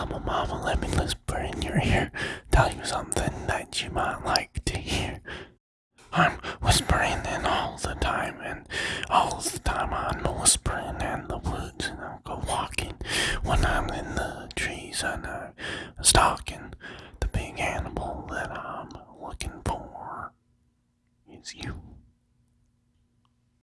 Mama, mama, let me whisper in your ear, tell you something that you might like to hear. I'm whispering in all the time, and all the time I'm whispering in the woods, and I go walking when I'm in the trees, and I'm stalking the big animal that I'm looking for. It's you.